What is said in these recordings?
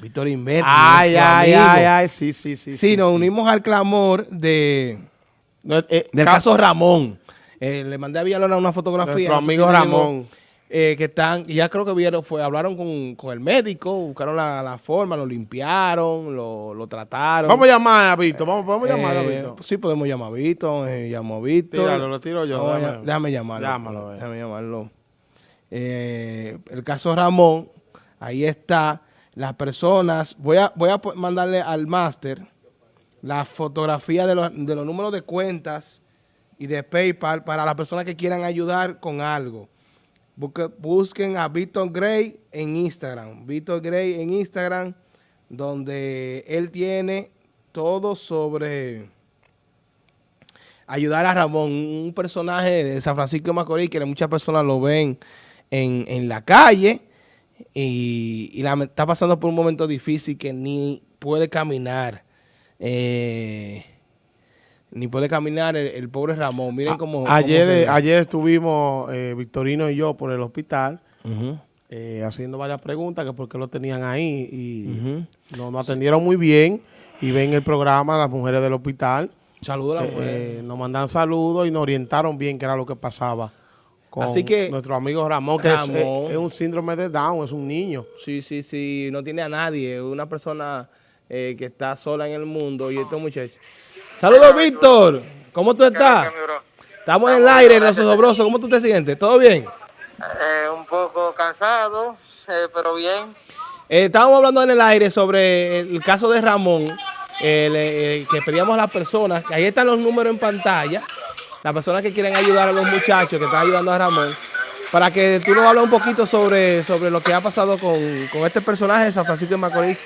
Víctor Inver. Ay, ay, ay, ay, sí, sí, sí. Sí, nos unimos al clamor de, eh, del caso Ramón. Eh, le mandé a Villalona una fotografía. Nuestro amigo Ramón. Eh, que están, y ya creo que vieron, fue, hablaron con, el médico, buscaron la, forma, lo limpiaron, lo, trataron. Vamos a llamar a Víctor, vamos, podemos llamar a Víctor. Sí, podemos llamar a Víctor, llamo a Víctor. Tíralo, lo tiro yo. déjame, déjame, llamarlo. Llámalo, déjame llamarlo. el caso Ramón, ahí está. Las personas, voy a, voy a mandarle al máster la fotografía de los, de los números de cuentas y de PayPal para las personas que quieran ayudar con algo. busquen a Víctor Gray en Instagram. Víctor Gray en Instagram, donde él tiene todo sobre ayudar a Ramón, un personaje de San Francisco de Macorís que muchas personas lo ven en, en la calle y, está pasando por un momento difícil que ni puede caminar. Eh, ni puede caminar el, pobre Ramón. Miren cómo... Ayer, ayer estuvimos eh, Victorino y yo por el hospital eh, haciendo varias preguntas que por qué lo tenían ahí y nos, atendieron muy bien y ven el programa las mujeres del hospital. Saludos a las mujeres. nos mandan saludos y nos orientaron bien qué era lo que pasaba. Así que nuestro amigo Ramón, que es, un síndrome de Down, es un niño. Sí, sí, sí, no tiene a nadie, es una persona eh, que está sola en el mundo y estos muchachos. Saludos, Víctor. ¿Cómo tú estás? Estamos en el aire, Los Sobrosos. ¿Cómo tú te sientes? ¿Todo bien? Eh, un poco cansado, eh, pero bien. estábamos hablando en el aire sobre el caso de Ramón, que pedíamos a las personas, que ahí están los números en pantalla, las personas que quieren ayudar a los muchachos que están ayudando a Ramón, para que tú nos hables un poquito sobre, sobre lo que ha pasado con, este personaje de San Francisco de Macorís.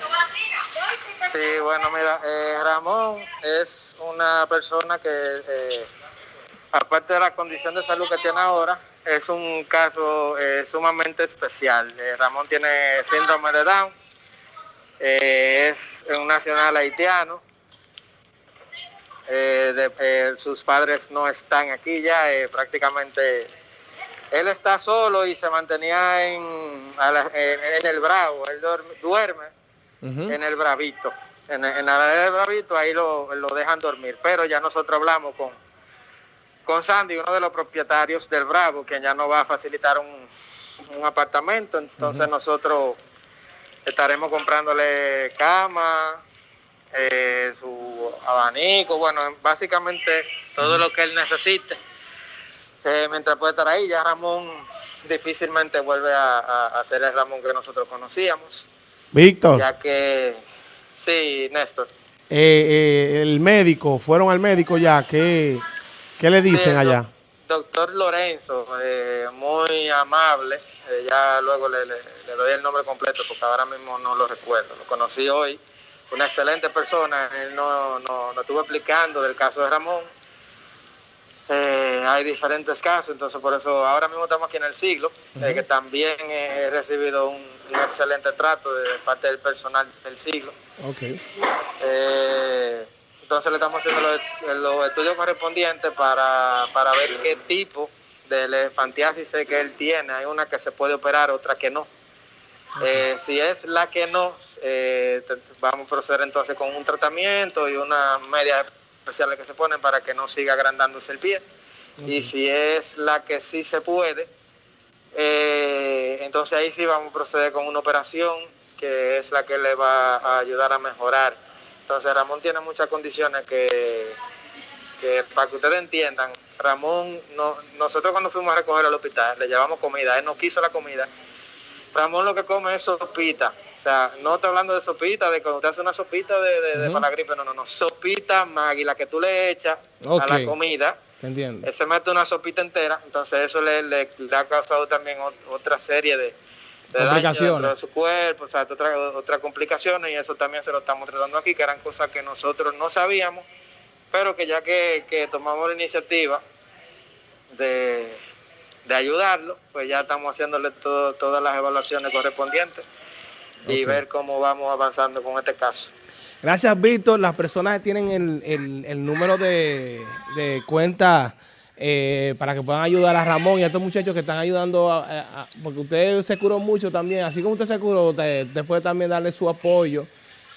Sí, bueno, mira, eh, Ramón es una persona que, eh, aparte de la condición de salud que tiene ahora, es un caso eh, sumamente especial. Ramón tiene síndrome de Down, es un nacional haitiano, eh, eh, sus padres no están aquí ya, eh, prácticamente él está solo y se mantenía en, en, el Bravo, él duerme, en el Bravito, en, en la del Bravito, ahí lo, dejan dormir, pero ya nosotros hablamos con, con Sandy, uno de los propietarios del Bravo, que ya nos va a facilitar un, apartamento, entonces nosotros estaremos comprándole cama, su abanico, bueno, básicamente todo lo que él necesite. Eh, mientras puede estar ahí, ya Ramón difícilmente vuelve a, ser el Ramón que nosotros conocíamos. Víctor. Ya que, sí, Néstor. Eh, el médico, fueron al médico ya, ¿qué, qué le dicen allá? Doctor Lorenzo, muy amable, ya luego le, le doy el nombre completo porque ahora mismo no lo recuerdo, lo conocí hoy una excelente persona, él nos no, no estuvo explicando del caso de Ramón. Eh, hay diferentes casos, entonces por eso ahora mismo estamos aquí en el siglo, eh, que también he recibido un, excelente trato de parte del personal del siglo. Okay. Eh, entonces le estamos haciendo los, estudios correspondientes para, para, ver qué tipo de elefantiasis que él tiene. Hay una que se puede operar, otra que no. Eh, si es la que no, eh, vamos a proceder entonces con un tratamiento y una media especiales que se ponen para que no siga agrandándose el pie. Y si es la que sí se puede, eh, entonces ahí sí vamos a proceder con una operación que es la que le va a ayudar a mejorar. Entonces Ramón tiene muchas condiciones que, que para que ustedes entiendan, Ramón, no, nosotros cuando fuimos a recoger al hospital, le llevamos comida, él no quiso la comida Ramón lo que come es sopita. O sea, no estoy hablando de sopita, de cuando usted hace una sopita de, para la gripe, no, no, no. Sopita Maggi, la que tú le echas a la comida. Entiendo. Él se mete una sopita entera, entonces eso le, le, ha causado también otra serie de, complicaciones de su cuerpo, o sea, otras otra complicaciones, y eso también se lo estamos tratando aquí, que eran cosas que nosotros no sabíamos, pero que ya que, que tomamos la iniciativa de de ayudarlo, pues ya estamos haciéndole todas las evaluaciones correspondientes y ver cómo vamos avanzando con este caso. Gracias, Víctor. Las personas tienen el, número de, cuenta eh, para que puedan ayudar a Ramón y a estos muchachos que están ayudando, a, porque usted se curó mucho también, así como usted se curó, usted, puede también darle su apoyo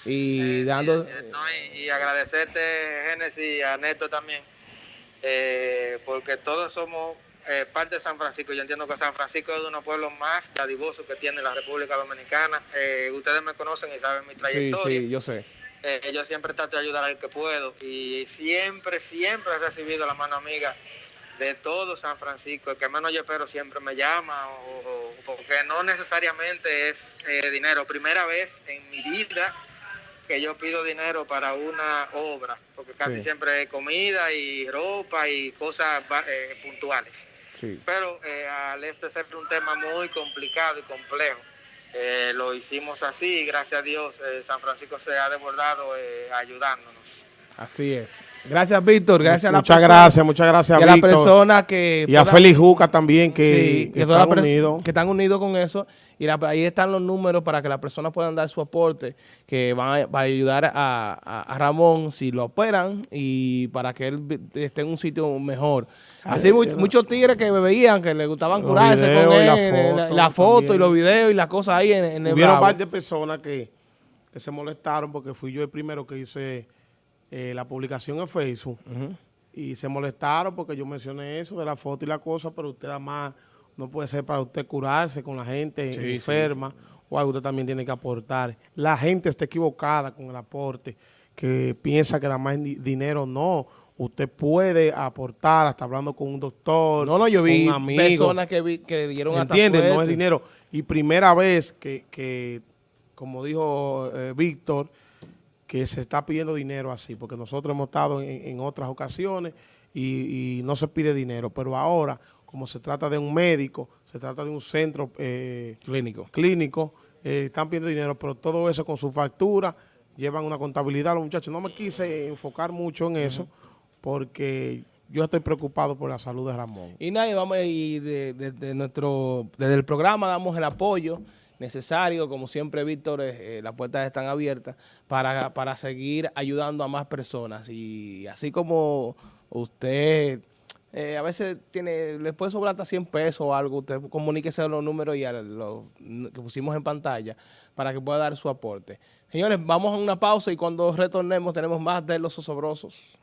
y dando... y, agradecerte, Génesis, a Neto también, eh, porque todos somos eh, parte de San Francisco. Yo entiendo que San Francisco es uno de los pueblos más dadivosos que tiene la República Dominicana. ustedes me conocen y saben mi trayectoria. Sí, sí, yo sé. yo siempre trato de ayudar al que puedo y siempre, siempre he recibido la mano amiga de todo San Francisco, el que menos yo espero siempre me llama, o, porque no necesariamente es eh, dinero. Primera vez en mi vida que yo pido dinero para una obra, porque casi siempre es comida y ropa y cosas eh, puntuales. Pero eh, al este ser un tema muy complicado y complejo, lo hicimos así y gracias a Dios San Francisco se ha desbordado ayudándonos. Así es. Gracias, Víctor. Gracias a la Muchas gracias, muchas gracias, y a la persona que... Y a Félix Juca también, que, están unidos. Que están unidos con eso. Y ahí están los números para que las personas puedan dar su aporte, que van a, ayudar a, Ramón si lo operan y para que él esté en un sitio mejor. Así muchos tigres que me veían, que le gustaban curarse con él, la foto, y los videos y las cosas ahí en, en el Hubieron varias personas que, que se molestaron porque fui yo el primero que hice eh, la publicación en Facebook y se molestaron porque yo mencioné eso de la foto y la cosa, pero usted además no puede ser para usted curarse con la gente enferma o algo usted también tiene que aportar. La gente está equivocada con el aporte, que piensa que da más dinero, no. Usted puede aportar, hasta hablando con un doctor, No, no, yo vi personas que, vi, que dieron ¿Entiendes? No es dinero. Y primera vez que, que como dijo eh, Víctor, que se está pidiendo dinero así, porque nosotros hemos estado en, otras ocasiones y, no se pide dinero, pero ahora, como se trata de un médico, se trata de un centro eh, clínico, clínico eh, están pidiendo dinero, pero todo eso con su factura, llevan una contabilidad. Los muchachos, no me quise enfocar mucho en eso, porque yo estoy preocupado por la salud de Ramón. Y nadie, vamos, y de, nuestro, desde el programa damos el apoyo necesario. Como siempre, Víctor, eh, las puertas están abiertas para, para seguir ayudando a más personas. Y así como usted... Eh, a veces tiene, le puede sobrar hasta 100 pesos o algo, usted comuníquese los números y los que pusimos en pantalla para que pueda dar su aporte. Señores, vamos a una pausa y cuando retornemos tenemos más de los osobrosos.